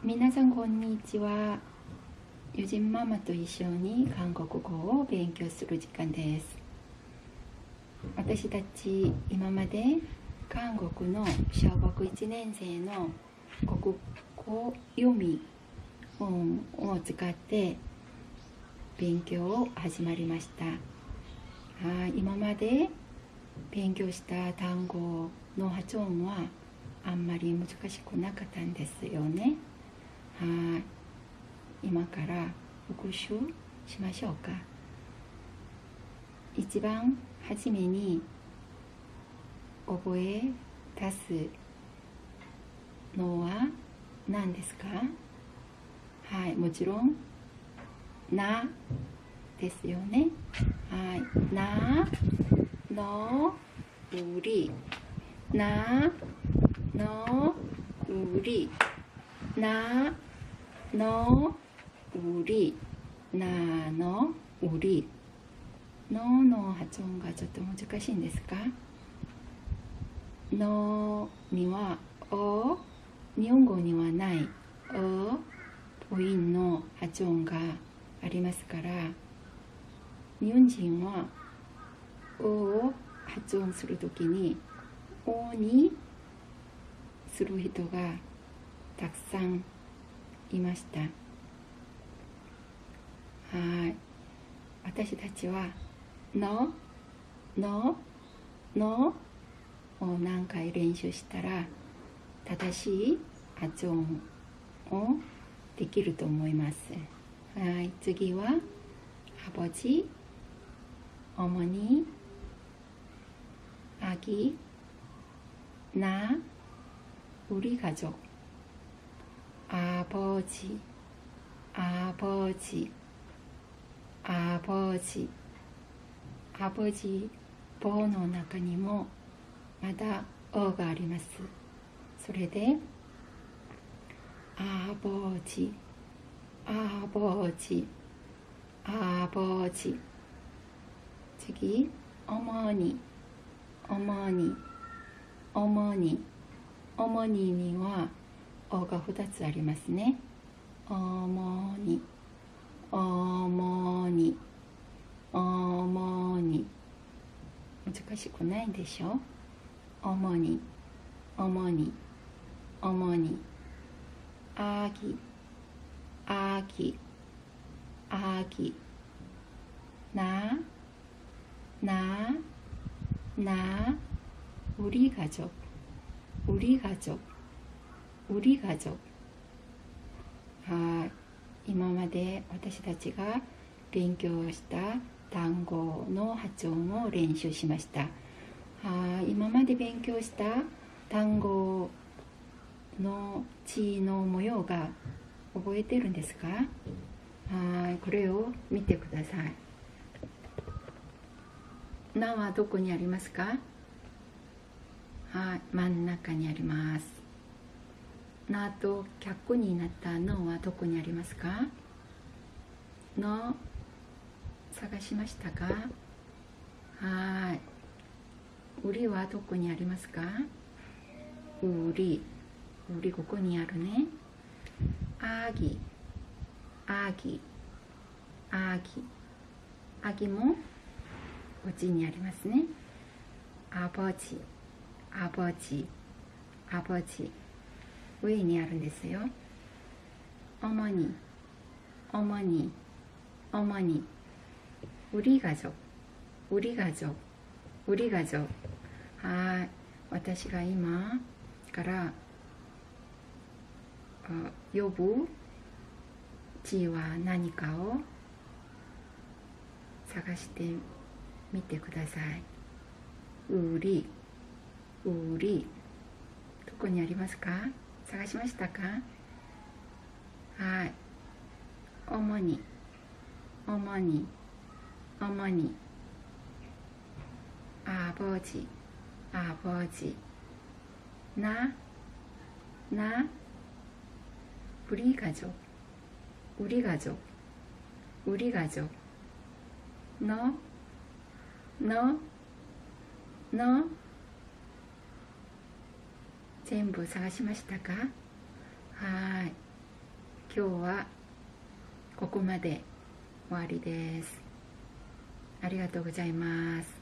皆さんこんにちは。友人ママと一緒に韓国語を勉強する時間です。私たち今まで韓国の小学1年生の国語読み本を使って勉強を始まりました。あ今まで勉強した単語の発音はあんまり難しくなかったんですよね。はい今から復習しましょうか。一番初めに覚え出すのは何ですか？はいもちろん「な」ですよね。はい「な」の「うり」「な」の「うり」「な」の「うり」「な」の「うり」のの発音がちょっと難しいんですか？のにはお。日本語にはない。お母音の発音がありますから。日本人はおを発音するときにおにする人がたくさんいました。はい。私たちは「の」「の」「の」を何回練習したら正しい発音をできると思います。はい。次は「あぼじ」「おもに」「あぎ」「な」「うりがぞ」 아버지아버지아버지アボジ棒の中にもまだ「お」がありますそれで「あぼじ」「あぼじ」「あぼじ」次「おもに」「おもに」「おもに」「おもに」には「 お」が2つありますね「おもに」「おもに」主に難しくないでしょ主に主に主に秋秋秋ななな우리가족우리가족 우리가족はい今まで私たちが勉強した単語の発音を練習しましたは今まで勉強した単語の字の模様が覚えてるんですかはいこれを見てください「な」はどこにありますかはい真ん中にあります「 な」と脚になった「の」はどこにありますか？の探しましたか？はい。売りはどこにありますか？売り。売りここにあるね。あぎあぎあぎあぎもこっちにありますね。あぼちあぼちあぼち上にあるんですよ。主に主に主に。売りがぞ売りがぞ売りがぞはい。私が今から呼ぶ？地は何かを？探してみてください。売り。売り。どこにありますか？探しましたかはい。主に、主に。어머니 아버지 아버지 나 나 우리 가족 우리 가족 우리 가족 너 너, 너, 全部探しましたか？はい。今日はここまで終わりです。ありがとうございます。